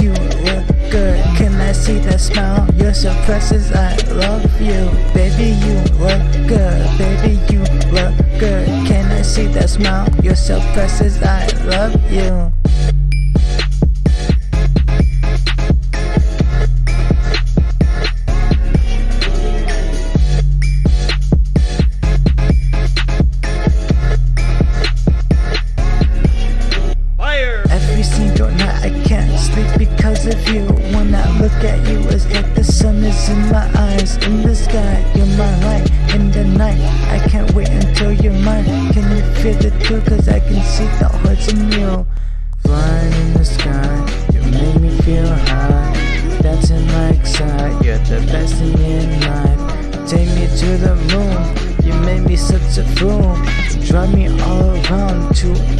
you look good. Can I see that smile? You're so precious, I love you. Baby, you look good. Baby, you look good. Can I see that smile? You're so precious, I love you. Of you When I look at you it's like the sun is in my eyes In the sky, you're my light In the night, I can't wait until you're mine. Can you feel it too? Cause I can see the hearts in you. Flying in the sky, you make me feel high. Dancing like side, you're the best thing in life. Take me to the moon, you made me such a fool. Drive me all around to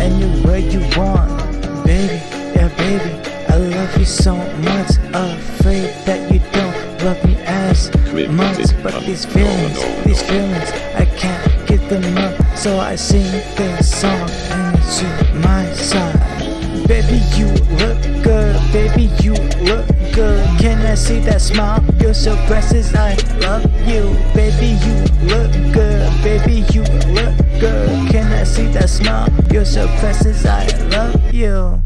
don't love me as much But these feelings, these feelings, I can't get them up. So I sing this song and it's you my side. Baby, you look good, baby, you look good. Can I see that smile? You're so precious, I love you. Baby, you look good, baby, you look good. Can I see that smile? You're so precious, I love you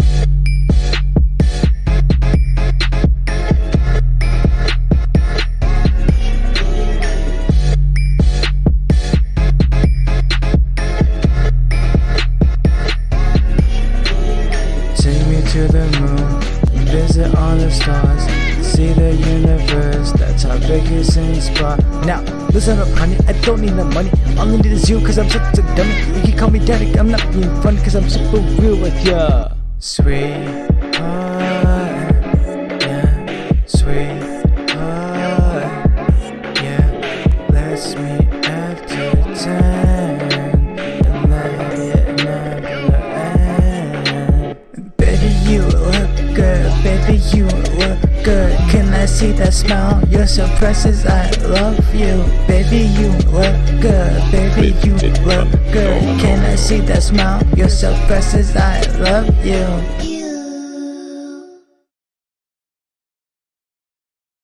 visit all the stars, see the universe, that's our biggest in spot. Now, listen up, honey, I don't need no money. All I need is you, cause I'm such a dummy. You can call me daddy, I'm not being funny, cause I'm super real with ya. Sweet. yeah, you look good. Can I see that smile? You're so precious. I love you. Baby, you look good. Baby, you look good. Can I see that smile? You're so precious. I love you.